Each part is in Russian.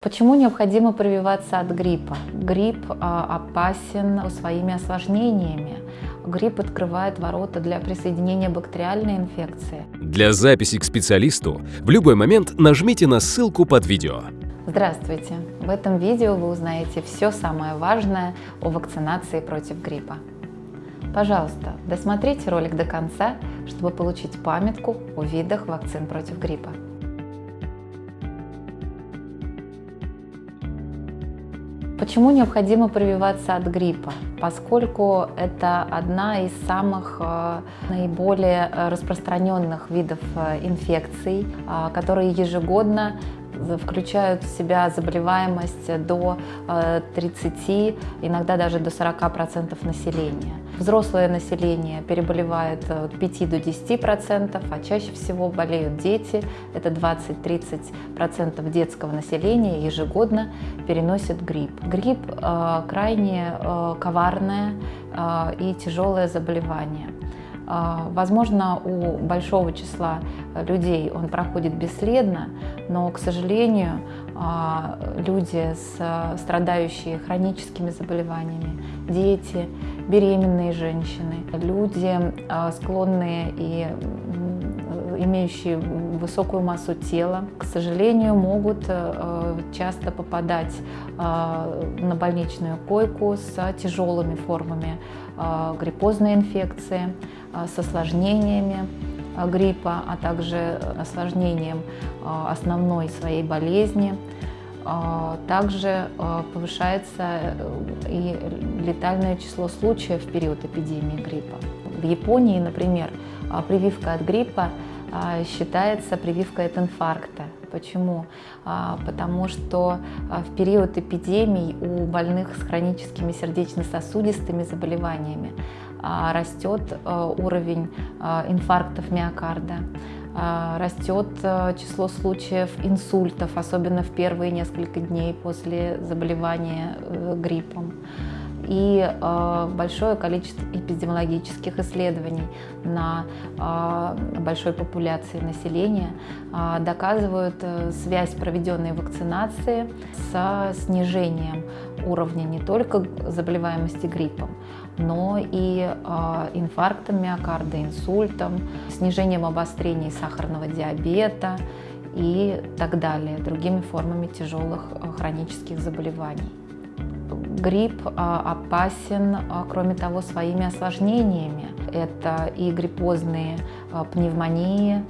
Почему необходимо прививаться от гриппа? Грипп а, опасен своими осложнениями. Грипп открывает ворота для присоединения бактериальной инфекции. Для записи к специалисту в любой момент нажмите на ссылку под видео. Здравствуйте! В этом видео вы узнаете все самое важное о вакцинации против гриппа. Пожалуйста, досмотрите ролик до конца, чтобы получить памятку о видах вакцин против гриппа. Почему необходимо прививаться от гриппа? Поскольку это одна из самых э, наиболее э, распространенных видов э, инфекций, которые ежегодно включают в себя заболеваемость до 30, э, иногда даже до 40% населения. Взрослое население переболевает от 5 до 10%, а чаще всего болеют дети. Это 20-30% детского населения ежегодно переносят грипп. Грипп э, крайне э, коварное э, и тяжелое заболевание. А, возможно, у большого числа людей он проходит бесследно, но, к сожалению, а, люди, страдающие хроническими заболеваниями, дети, беременные женщины, люди, а, склонные и имеющие высокую массу тела, к сожалению, могут э, часто попадать на больничную койку с тяжелыми формами гриппозной инфекции, с осложнениями гриппа, а также осложнением основной своей болезни. Также повышается э, и летальное число случаев в период эпидемии гриппа. В Японии, например, прививка от гриппа считается прививкой от инфаркта. Почему? Потому что в период эпидемий у больных с хроническими сердечно-сосудистыми заболеваниями растет э, уровень э, инфарктов миокарда, а, растет э, число случаев инсультов, особенно в первые несколько дней после заболевания гриппом. И э, большое количество эпидемиологических исследований на э, большой популяции населения э, доказывают э, связь проведенной вакцинации с снижением уровня не только заболеваемости гриппом, но и э, инфарктом миокарда, инсультом, снижением обострений сахарного диабета и так далее, другими формами тяжелых э, хронических заболеваний. Грипп а, опасен, а, кроме того, своими осложнениями. Это и гриппозные а, пневмонии,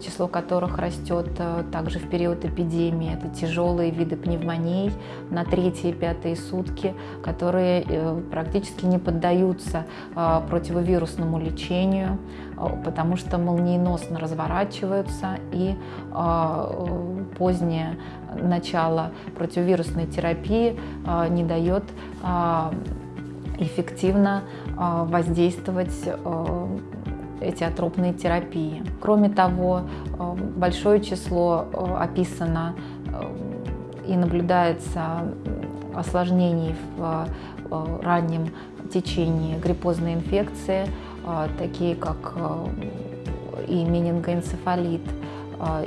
число которых растет также в период эпидемии. Это тяжелые виды пневмоний на третьи и пятые сутки, которые э, практически не поддаются противовирусному лечению, потому что молниеносно разворачиваются и позднее начало противовирусной терапии а, не дает а, эффективно а, воздействовать эти атропные терапии. Кроме того, большое число описано и наблюдается осложнений в раннем течении гриппозной инфекции, такие как и менингоэнцефалит,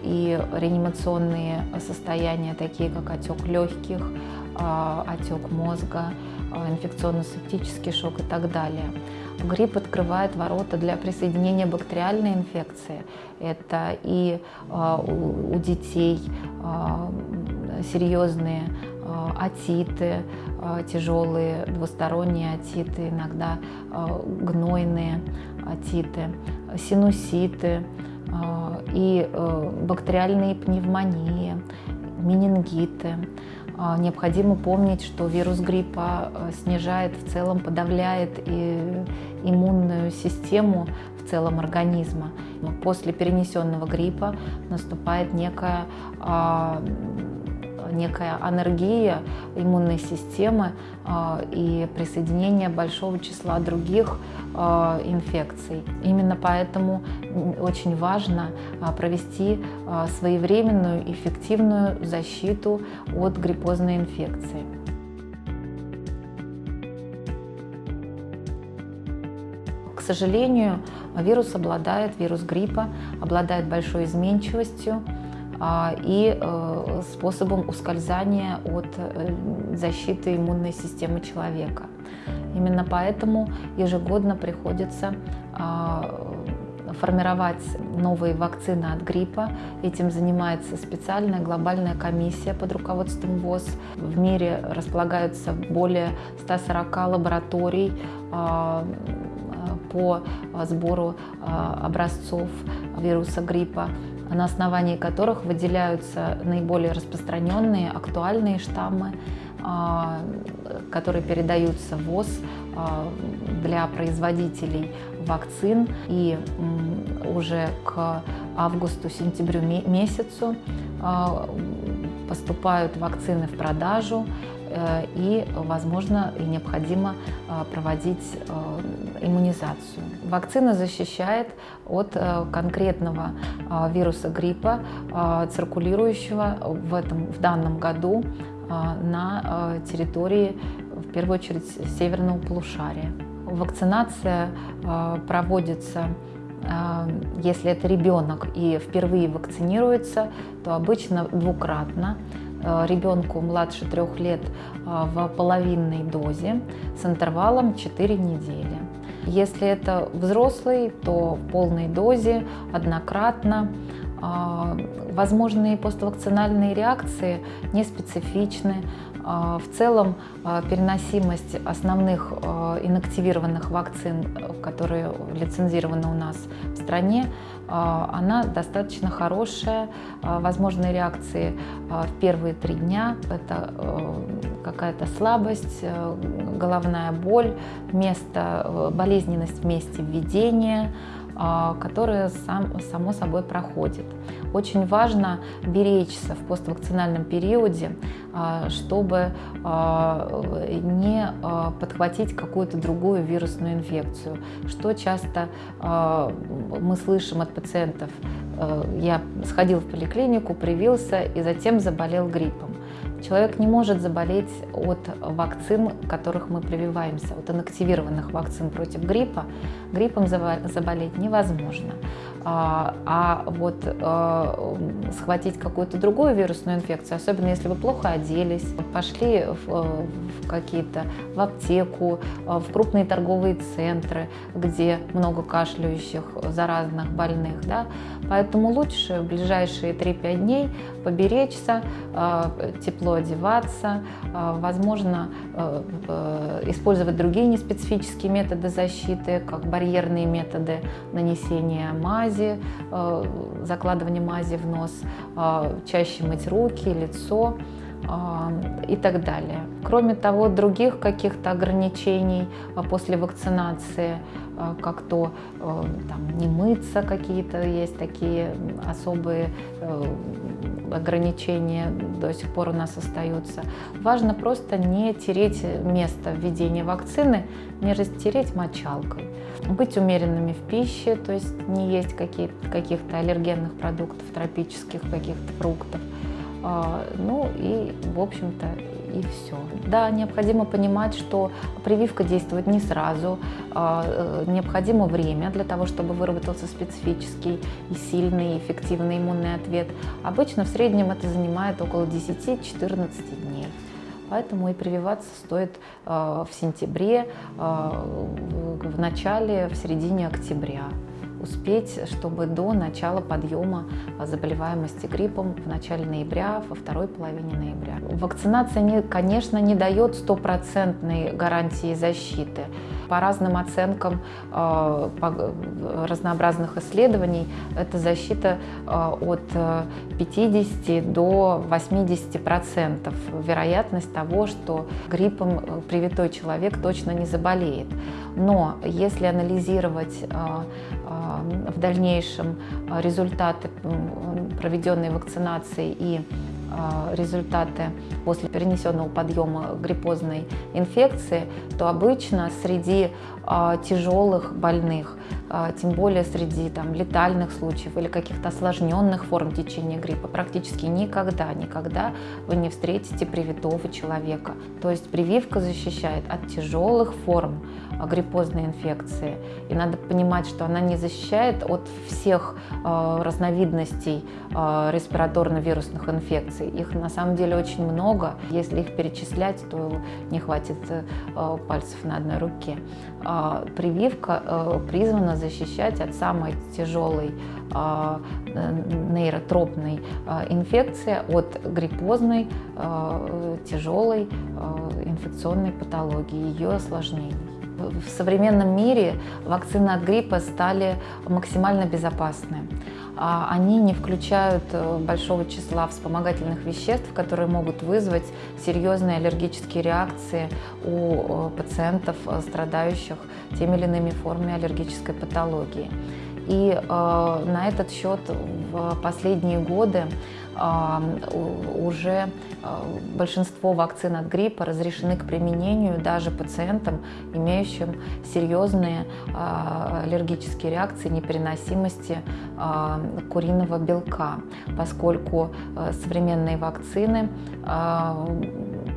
и реанимационные состояния, такие как отек легких, отек мозга, инфекционно-септический шок и так далее. Грипп открывает ворота для присоединения бактериальной инфекции. Это и у детей серьезные атиты, тяжелые двусторонние атиты, иногда гнойные атиты, синуситы, а, и э, бактериальные пневмонии, менингиты. А, необходимо помнить, что вирус гриппа э, снижает в целом, подавляет и иммунную систему в целом организма. После перенесенного гриппа наступает некая а, некая анергия иммунной системы а, и присоединение большого числа других а, инфекций. Именно поэтому очень важно а, провести своевременную эффективную защиту от гриппозной инфекции. К сожалению, вирус обладает, вирус гриппа обладает большой изменчивостью, и способом ускользания от защиты иммунной системы человека. Именно поэтому ежегодно приходится формировать новые вакцины от гриппа. Этим занимается специальная глобальная комиссия под руководством ВОЗ. В мире располагаются более 140 лабораторий а, по сбору а, образцов вируса гриппа на основании которых выделяются наиболее распространенные, актуальные штаммы, а, которые передаются ВОЗ для производителей вакцин. И уже к августу-сентябрю месяцу а, поступают вакцины в продажу э, и, возможно, и необходимо а, проводить э, иммунизацию. Вакцина защищает от э, конкретного а, вируса гриппа, циркулирующего в, этом, в данном году на территории, в первую очередь, северного полушария. Вакцинация проводится если это ребенок и впервые вакцинируется, то обычно двукратно. Ребенку младше трех лет в половинной дозе с интервалом 4 недели. Если это взрослый, то в полной дозе, однократно. Э, возможные поствакцинальные реакции не специфичны. В целом переносимость основных инактивированных вакцин, которые лицензированы у нас в стране, она достаточно хорошая. Возможные реакции в первые три дня – это какая-то слабость, головная боль, место, болезненность в месте введения, которая сам, само собой проходит. Очень важно беречься в поствакцинальном периоде, а, чтобы а, не а, подхватить какую-то другую вирусную инфекцию, что часто мы слышим от пациентов. Я сходил в поликлинику, привился и затем заболел гриппом. Человек не может заболеть от вакцин, которых мы прививаемся, от инактивированных вакцин против гриппа. Гриппом заболеть невозможно. А, а вот а, схватить какую-то другую вирусную инфекцию, особенно если вы плохо оделись, пошли в, в какие-то, в аптеку, в крупные торговые центры, где много кашляющих, заразных, больных, да, поэтому лучше в ближайшие 3-5 дней поберечься, тепло одеваться, возможно, использовать другие неспецифические методы защиты, как барьерные методы нанесения мази, мази, э, закладывание мази в нос, э, чаще мыть руки, лицо и так далее. Кроме того, других каких-то ограничений после вакцинации, как то там, не мыться какие-то, есть такие особые ограничения до сих пор у нас остаются. Важно просто не тереть место введения вакцины, не растереть мочалкой. Быть умеренными в пище, то есть не есть каких-то аллергенных продуктов, тропических каких-то фруктов. А, ну и, в общем-то, и все. Да, необходимо понимать, что прививка действует не сразу, а, э, необходимо время для того, чтобы выработался специфический и сильный, эффективный иммунный ответ. Обычно в среднем это занимает около 10-14 дней. Поэтому и прививаться стоит э, в сентябре, в начале, в середине октября успеть, чтобы до начала подъема заболеваемости гриппом в начале ноября, во второй половине ноября. Вакцинация, конечно, не дает стопроцентной гарантии защиты. По разным оценкам э, по разнообразных исследований, это защита э, от 50 э, до 80 процентов вероятность того, что гриппом привитой человек точно не заболеет. Но если анализировать в дальнейшем результаты проведенной вакцинации и результаты после перенесенного подъема гриппозной инфекции, то обычно среди тяжелых больных а, тем более среди там, летальных случаев или каких-то осложненных форм течения гриппа, практически никогда, никогда вы не встретите привитого человека. То есть прививка защищает от тяжелых форм а, гриппозной инфекции. И надо понимать, что она не защищает от всех разновидностей респираторно-вирусных инфекций. Их на самом деле очень много. Если их перечислять, то не хватит э, пальцев на одной руке. Э, прививка э, призвана защищать от самой тяжелой а, нейротропной а, инфекции, от гриппозной а, тяжелой инфекционной патологии, ее осложнений. В современном мире вакцины от гриппа стали максимально безопасны. Они не включают э, большого числа вспомогательных веществ, которые могут вызвать серьезные аллергические реакции у э, пациентов, э, страдающих теми или иными формами аллергической патологии. И э, на этот счет в последние годы уже э, большинство вакцин от гриппа разрешены к применению даже пациентам, имеющим серьезные э, аллергические реакции непереносимости э, куриного белка, поскольку современные вакцины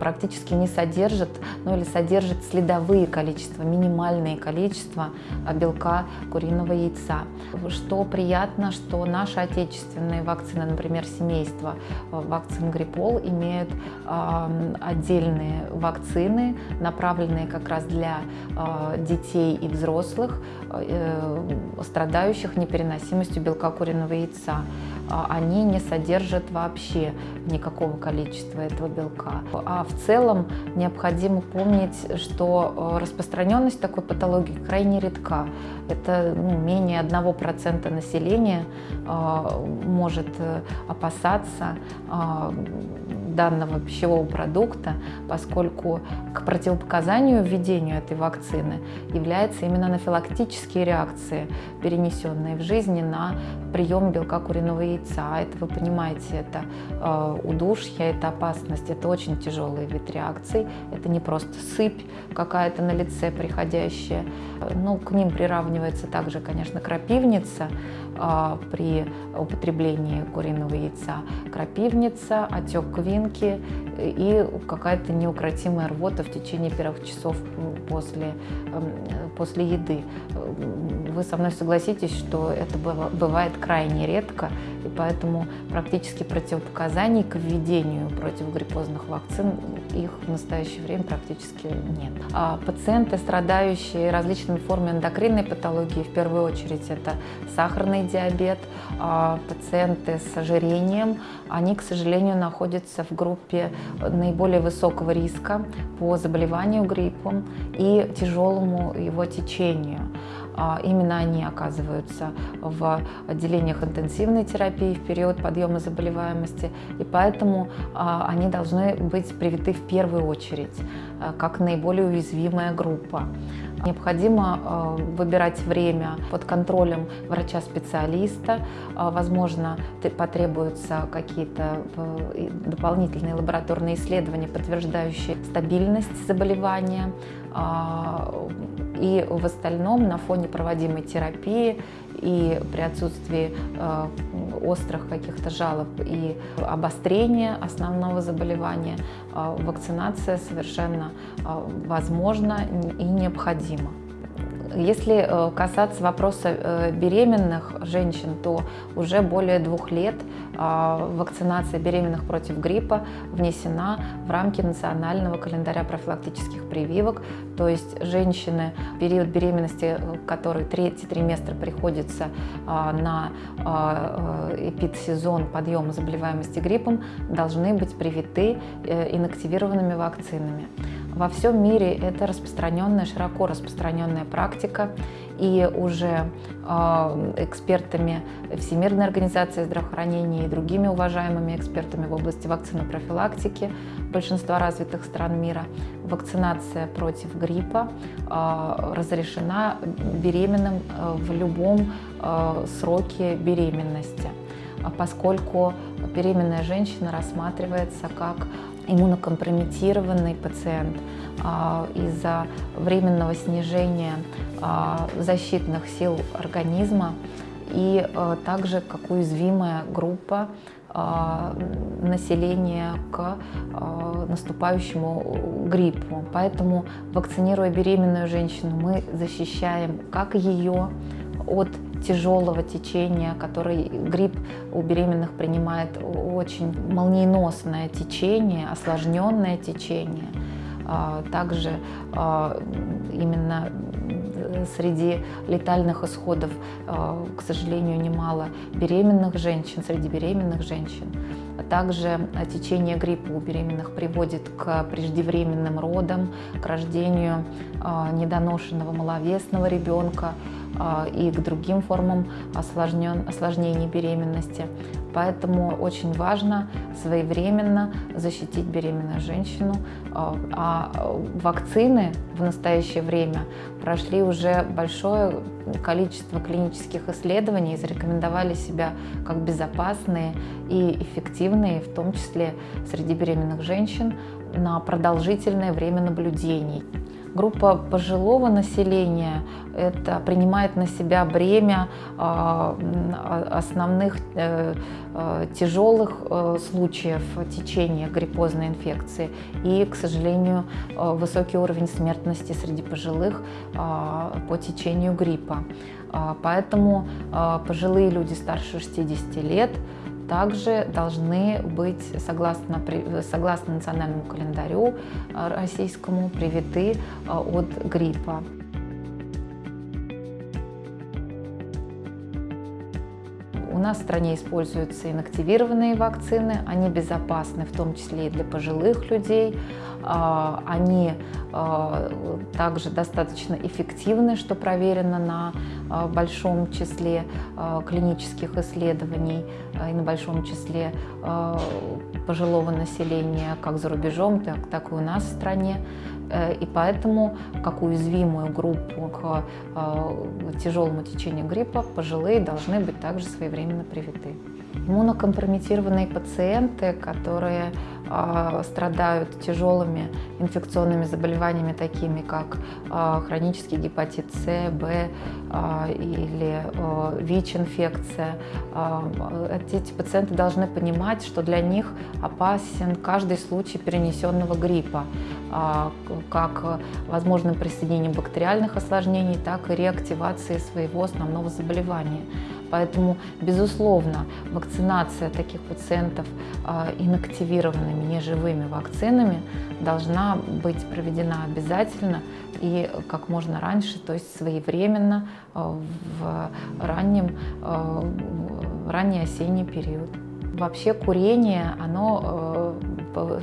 практически не содержит, ну или содержит следовые количества, минимальные количества а, белка куриного яйца. Что приятно, что наши отечественные вакцины, например, семейство а, вакцин Гриппол, имеют э, отдельные вакцины, направленные как раз для э, детей и взрослых, э, страдающих непереносимостью белка куриного яйца. Они не содержат вообще никакого количества этого белка. А в целом необходимо помнить, что э, распространенность такой патологии крайне редка. Это ну, менее 1% населения э, может э, опасаться данного пищевого продукта, поскольку к противопоказанию введению этой вакцины являются именно анафилактические реакции, перенесенные в жизни на прием белка куриного яйца. Это, вы понимаете, это э, удушье, это опасность, это очень тяжелый вид реакций. Это не просто сыпь какая-то на лице приходящая. Ну, к ним приравнивается также, конечно, крапивница, а, при употреблении куриного яйца крапивница, отек квинки и какая-то неукротимая рвота в течение первых часов после, эм, после еды. Вы со мной согласитесь, что это бывает крайне редко, и поэтому практически противопоказаний к введению противогриппозных вакцин их в настоящее время практически нет. А пациенты, страдающие различными формами эндокринной патологии, в первую очередь это сахарный диабет, а пациенты с ожирением, они, к сожалению, находятся в группе наиболее высокого риска по заболеванию гриппом и тяжелому его течению. А, именно они оказываются в отделениях интенсивной терапии в период подъема заболеваемости, и поэтому а, они должны быть привиты в первую очередь, а, как наиболее уязвимая группа. Необходимо выбирать время под контролем врача-специалиста. Возможно, потребуются какие-то дополнительные лабораторные исследования, подтверждающие стабильность заболевания. И в остальном на фоне проводимой терапии и при отсутствии э, острых каких-то жалоб и обострения основного заболевания э, вакцинация совершенно возможна и необходима. Если э, касаться вопроса э, беременных женщин, то уже более двух лет а, вакцинация беременных против гриппа внесена в рамки национального календаря профилактических прививок. То есть женщины в период беременности, э, который третий триместр приходится а, на а, эпидсезон подъема заболеваемости гриппом, должны быть привиты инактивированными вакцинами. Во всем мире это распространенная, широко распространенная практика, и уже э, экспертами Всемирной организации здравоохранения и другими уважаемыми экспертами в области вакцинопрофилактики большинства развитых стран мира вакцинация против гриппа э, разрешена беременным э, в любом э, сроке беременности. Поскольку беременная женщина рассматривается как иммунокомпрометированный пациент а, из-за временного снижения а, защитных сил организма и а, также как уязвимая группа населения к наступающему гриппу. Поэтому, вакцинируя беременную женщину, мы защищаем как ее от тяжелого течения, который грипп у беременных принимает очень молниеносное течение, осложненное течение. А, также а, именно среди летальных исходов, а, к сожалению, немало беременных женщин, среди беременных женщин. Также течение гриппа у беременных приводит к преждевременным родам, к рождению недоношенного маловесного ребенка, и к другим формам осложнен, осложнений беременности. Поэтому очень важно своевременно защитить беременную женщину. А, а вакцины в настоящее время прошли уже большое количество клинических исследований и зарекомендовали себя как безопасные и эффективные, в том числе среди беременных женщин, на продолжительное время наблюдений. Группа пожилого населения это принимает на себя бремя а, основных э, э, тяжелых э, случаев течения гриппозной инфекции и, к сожалению, высокий уровень смертности среди пожилых а, по течению гриппа. А, поэтому пожилые люди старше 60 лет также должны быть, согласно, согласно национальному календарю э, российскому, привиты э, от гриппа. Нас в стране используются инактивированные вакцины, они безопасны, в том числе и для пожилых людей. А, они а, также достаточно эффективны, что проверено на а, большом числе клинических исследований и на большом числе пожилого населения как за рубежом, так, так и у нас в стране. Э, и поэтому, как уязвимую группу к тяжелому течению гриппа, пожилые должны быть также своевременно привиты. Иммунокомпрометированные пациенты, которые э, страдают тяжелыми инфекционными заболеваниями, такими как э, хронический гепатит С, Б э, или ВИЧ-инфекция, эти пациенты должны понимать, что для них опасен каждый случай перенесенного гриппа, как возможным присоединением бактериальных осложнений, так и реактивации своего основного заболевания. Поэтому, безусловно, вакцинация таких пациентов а, инактивированными неживыми вакцинами должна быть проведена обязательно и как можно раньше, то есть своевременно а, в раннем, в ранний осенний период. Вообще курение, оно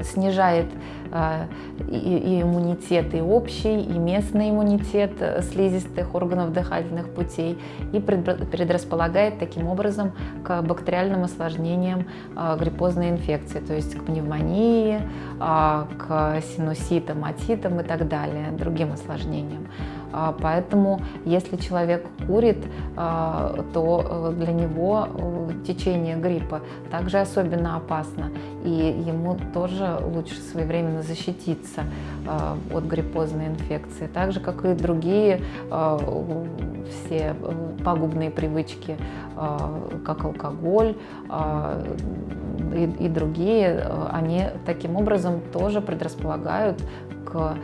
снижает а, и иммунитет, и общий, и местный иммунитет слизистых органов дыхательных путей, и предрасполагает таким образом к бактериальным осложнениям а, гриппозной инфекции, то есть к пневмонии, а, к синуситам, отитам и так далее, другим осложнениям. Поэтому, если человек курит, то э, для него э, течение гриппа также особенно опасно, и ему тоже лучше своевременно защититься э, от гриппозной инфекции, так же, как и другие все пагубные привычки, как алкоголь и, и другие, они таким образом тоже предрасполагают к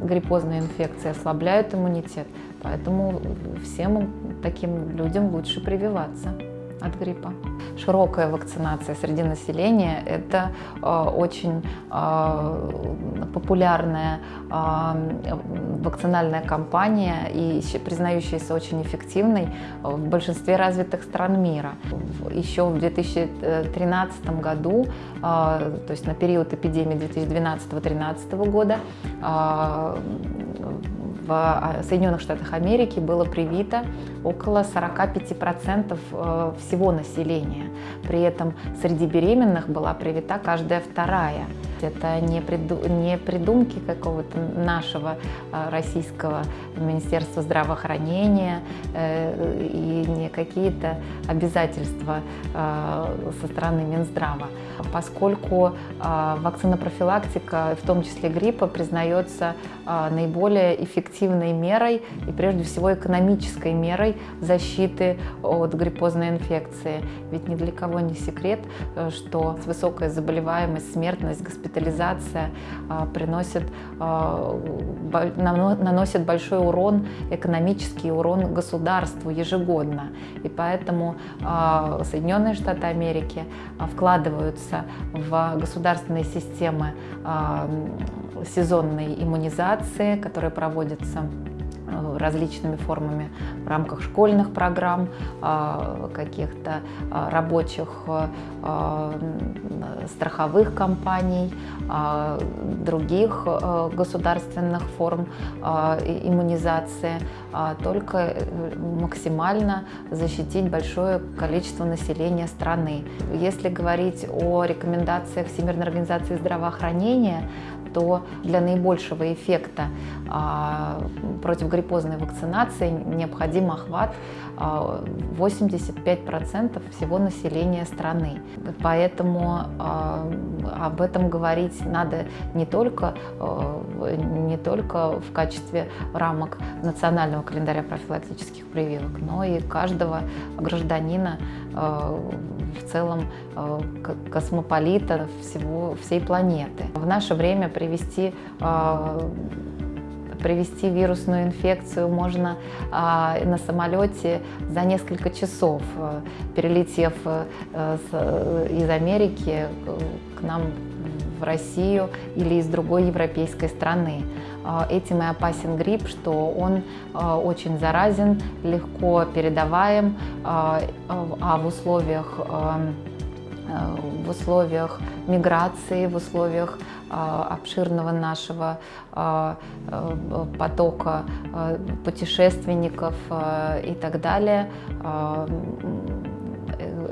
гриппозной инфекции, ослабляют иммунитет. Поэтому всем таким людям лучше прививаться от гриппа. Широкая вакцинация среди населения – это э, очень э, популярная э, вакцинальная кампания и признающаяся очень эффективной в большинстве развитых стран мира. Еще в 2013 году, то есть на период эпидемии 2012-2013 года, в Соединенных Штатах Америки было привито около 45% э, всего населения. При этом среди беременных была привита каждая вторая. это не, приду, не придумки какого-то нашего российского Министерства здравоохранения и не какие-то обязательства со стороны Минздрава, поскольку вакцинопрофилактика, в том числе гриппа, признается наиболее эффективной мерой и прежде всего экономической мерой защиты от гриппозной инфекции. Ведь ни для кого не секрет, э, что высокая заболеваемость, смертность, госпитализация а, приносит, а, наносит большой урон, экономический урон государству ежегодно. И поэтому а, Соединенные Штаты Америки вкладываются в государственные системы сезонной иммунизации, которые проводятся Э, различными формами в рамках школьных программ, а, каких-то а, рабочих страховых компаний, других государственных форм иммунизации, только э, максимально защитить большое количество населения страны. Если говорить о рекомендациях Всемирной организации здравоохранения, то для наибольшего эффекта а, против гриппозной вакцинации необходим охват 85% а, всего населения страны. Поэтому а, об этом говорить надо не только, не только в качестве рамок национального календаря профилактических прививок, но и каждого гражданина в целом космополита всего, всей планеты. В наше время привести привести вирусную инфекцию можно а, на самолете за несколько часов, э, перелетев э, с, из Америки к нам в Россию или из другой европейской страны. А, этим и опасен грипп, что он а, очень заразен, легко передаваем, а, а в условиях в условиях миграции, в условиях обширного нашего потока путешественников и так далее,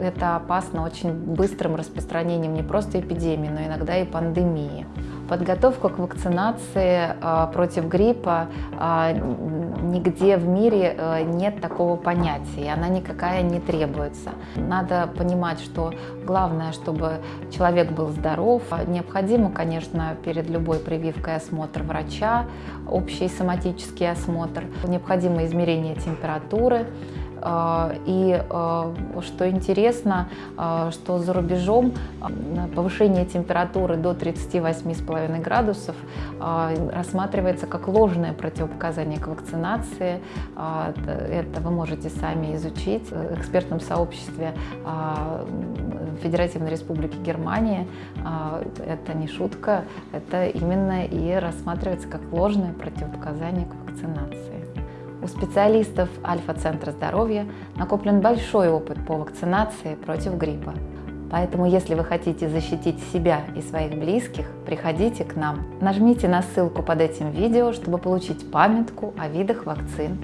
это опасно очень быстрым распространением не просто эпидемии, но иногда и пандемии. Подготовка к вакцинации а, против гриппа а, нигде в мире а, нет такого понятия, и она никакая не требуется. Надо понимать, что главное, чтобы человек был здоров. Необходимо, конечно, перед любой прививкой осмотр врача, общий соматический осмотр, необходимо измерение температуры, и а, что интересно, а, что за рубежом повышение температуры до 38,5 градусов рассматривается как ложное противопоказание к вакцинации. Это вы можете сами изучить в экспертном сообществе Федеративной Республики Германия. Это не шутка, это именно и рассматривается как ложное противопоказание к вакцинации. У специалистов Альфа-центра здоровья накоплен большой опыт по вакцинации против гриппа. Поэтому, если вы хотите защитить себя и своих близких, приходите к нам. Нажмите на ссылку под этим видео, чтобы получить памятку о видах вакцин